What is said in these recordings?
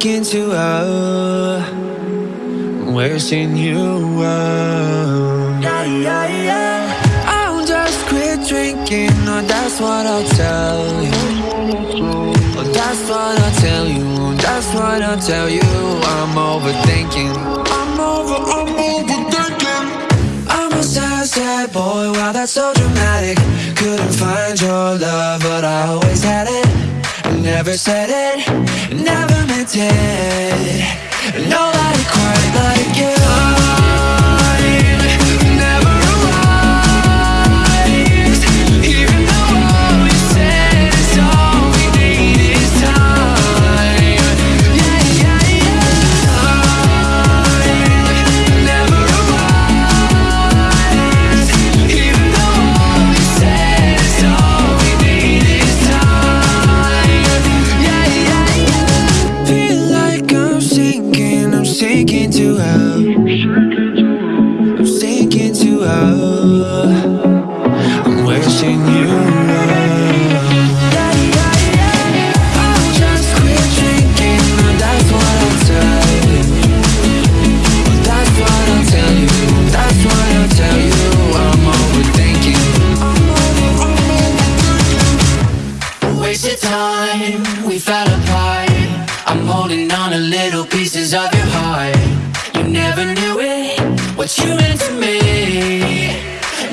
too low. I'm wishing you well. Yeah, yeah, yeah. I'll just quit drinking, or that's what I'll tell you. Oh, that's what I'll tell you. That's what I'll tell you. I'm overthinking. I'm over, I'm overthinking. I'm a sad, sad boy. Wow, that's so dramatic. Couldn't find your love, but I always had it. Never said it, never wanted. And all pieces of your heart. You never knew it, what you meant to me.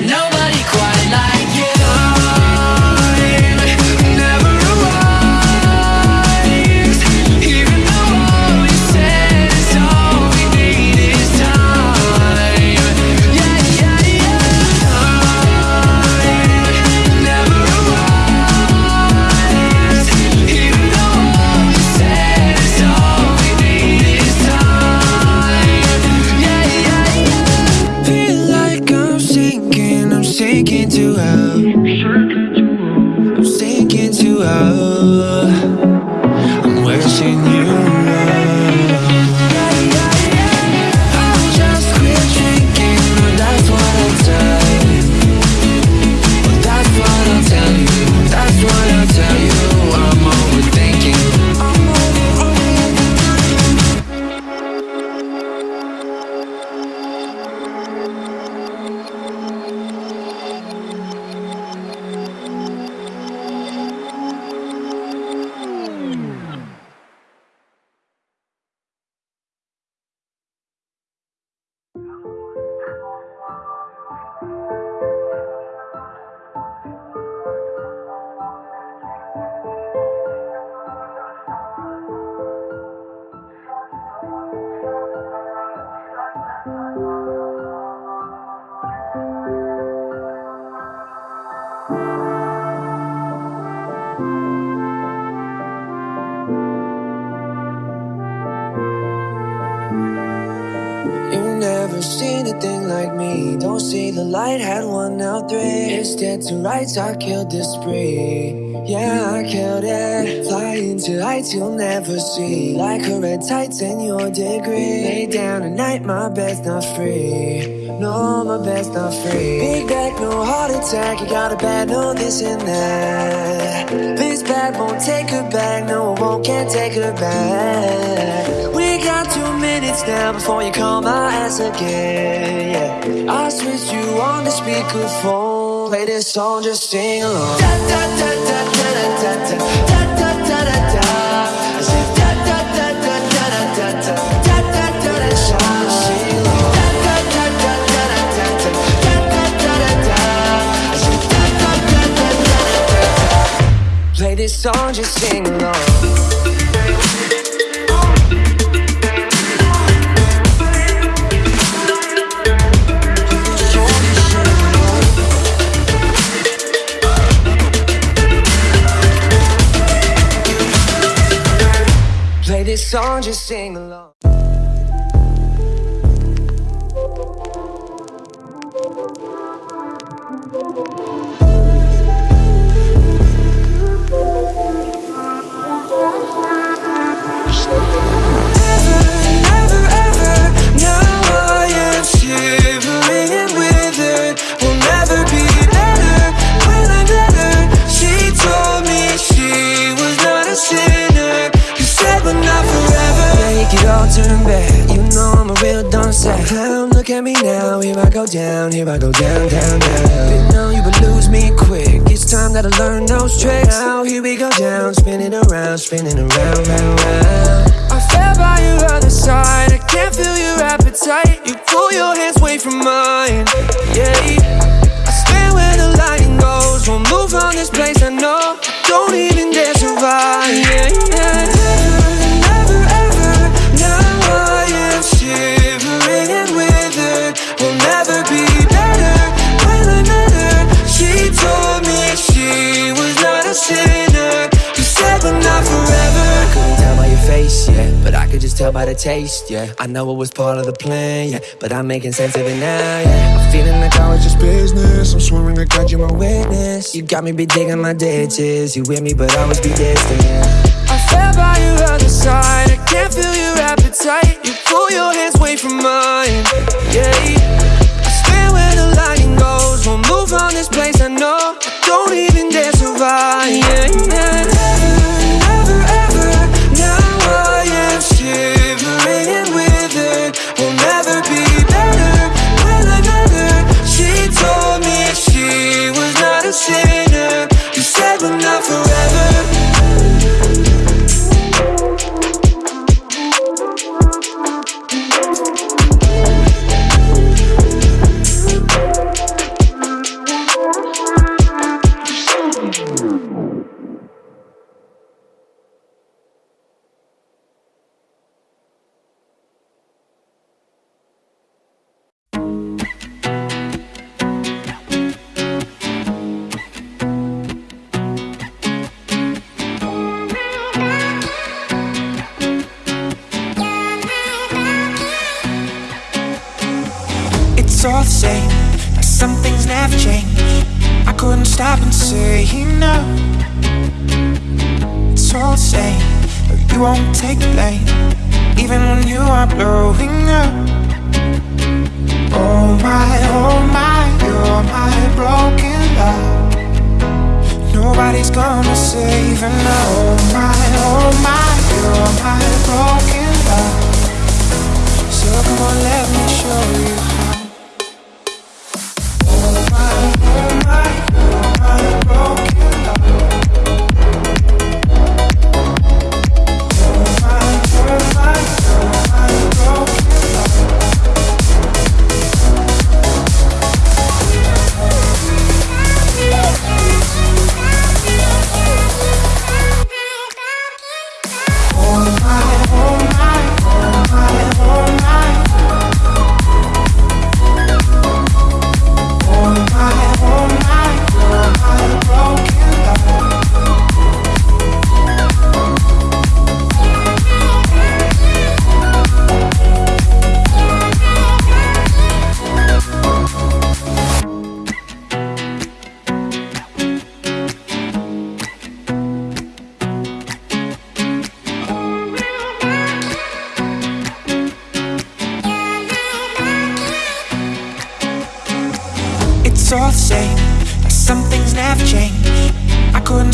Nobody quite like you. Love. Never seen a thing like me. Don't see the light, had one now three. It's dead to rights, I killed this spree. Yeah, I killed it. Flying to heights you'll never see. Like a red tights in your degree. Lay down at night, my bed's not free. No, my bed's not free. Big back, no heart attack. You got a bad, no this and that. This bag won't take her back. No, it won't, can't take her back. We got two minutes now before you call my ass again. Yeah. I switched you on the speakerphone play this song, just sing along. Da, da, da, Play this song, just sing along. Sing along. At me now. Here I go down, here I go down, down, down. Didn't know you would lose me quick. It's time that I learn those tricks. Now here we go down, spinning around, spinning around, round, round. I fell by your other side. I can't feel your appetite. You pull your hands away from mine. Tell by the taste, yeah. I know it was part of the plan, yeah. But I'm making sense of it now, yeah. I'm feeling like I was just business. I'm swearing to God you're my witness. You got me be digging my ditches. You with me, but I was be distant. I fell by your other side. I can't feel your appetite. You pull your hands away from mine, yeah. I stand where the lighting goes. Won't move on this place. I know. Don't even dare survive. Yeah, yeah. All the same, like some things never change. I couldn't stop and say no. It's all the same, but you won't take the blame, even when you are blowing up.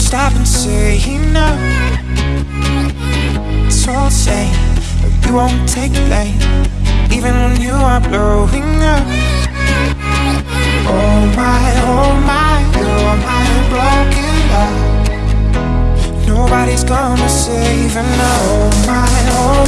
stop and say enough. It's all the same, but you won't take blame Even when you are blowing up. Oh my, oh my, you're my broken love Nobody's gonna save enough Oh my, oh